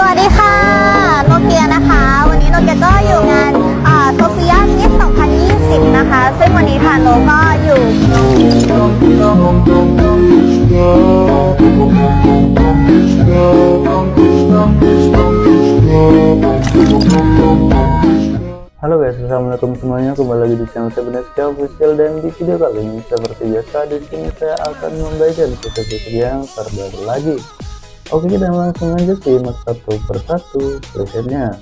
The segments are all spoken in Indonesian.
สวัสดีค่ะ โนเกียนะคะ วันนี้โนเกียก็อยู่งานโซเฟียมิส2020 นะคะ ซึ่งวันนี้ทางโนก็อยู่ Halo guys, assalamualaikum semuanya. Kembali lagi di channel Sebenarnya Official dan di video kali ini seperti biasa di sini saya akan membagikan video yang terbaru lagi. Oke, kita langsung aja simak satu persatu presetnya.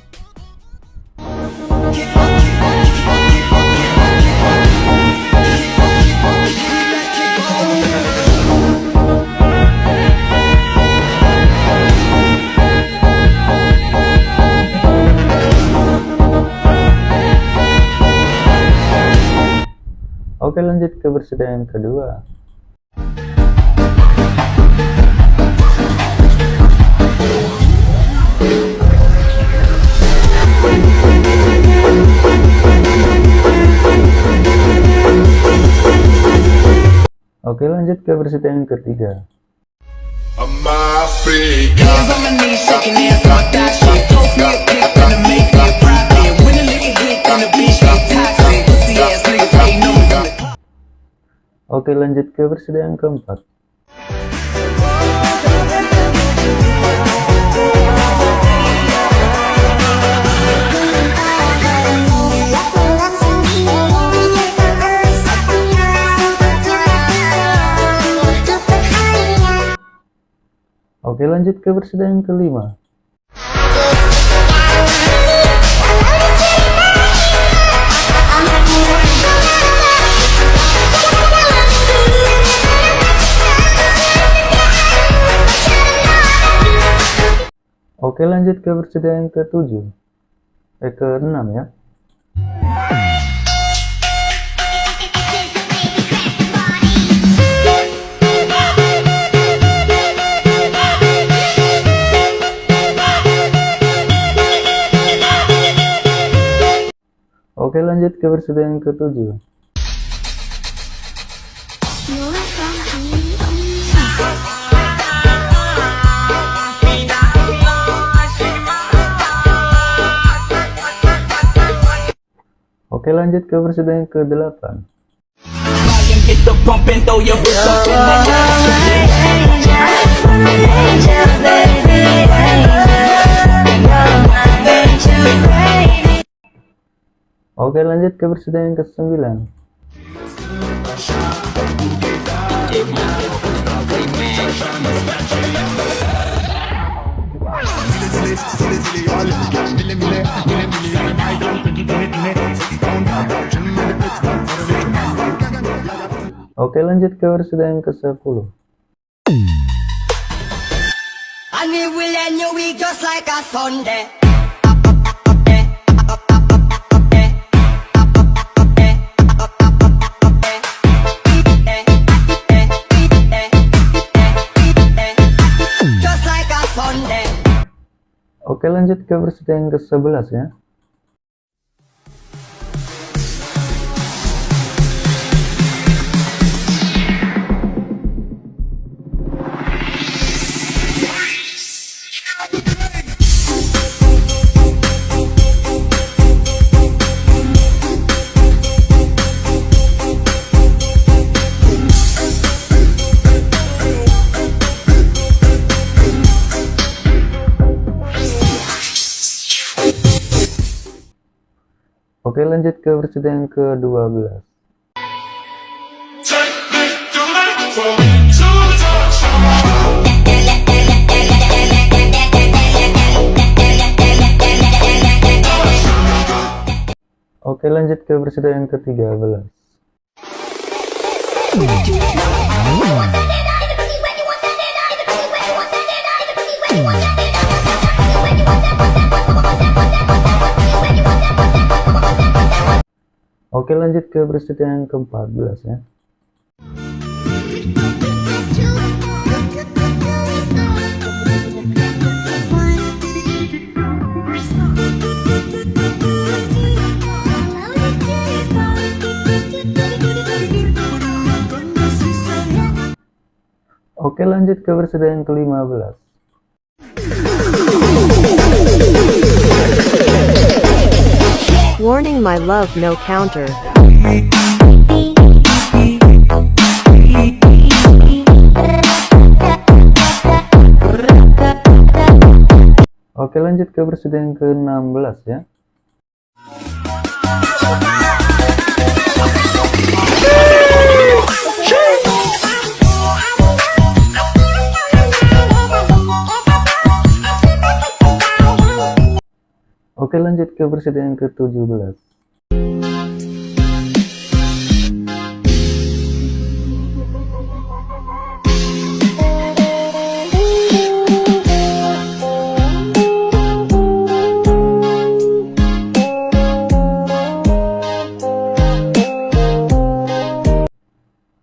Oke lanjut ke persediaan kedua Oke lanjut ke persediaan ketiga. Oke lanjut ke persediaan keempat Oke lanjut ke persediaan kelima. Oke lanjut ke persediaan ke-7 Eh ke-6 ya Oke lanjut ke persediaan ke-7 Oke lanjut ke persediaan ke-8 Oke lanjut ke persediaan ke-9 Oke lanjut ke persediaan ke-10 And we will end your week just like a Sunday. Oke lanjut ke persediaan ke-11 ya Oke lanjut ke persediaan ke-12 Oke lanjut ke persediaan ke-13 Oke lanjut ke persediaan ke-14 ya. Oke lanjut ke persediaan ke-15 Giving my love no counter. Oke lanjut ke yang ke-16 ya Oke lanjut ke versi yang ke-17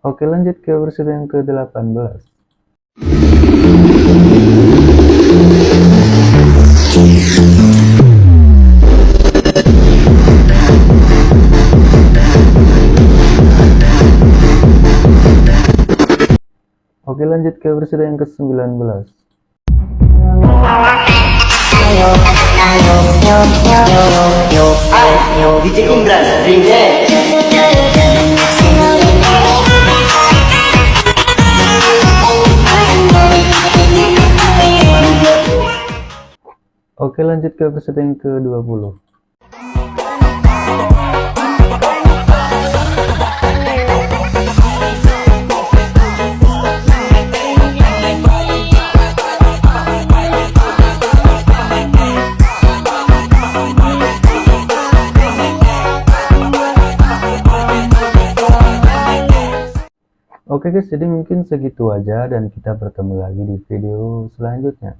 Oke lanjut ke versi yang ke-18 Oke lanjut ke versi yang ke-19 DJ Indra Remix Oke lanjut ke versi yang ke-20 Oke guys, jadi mungkin segitu aja dan kita bertemu lagi di video selanjutnya.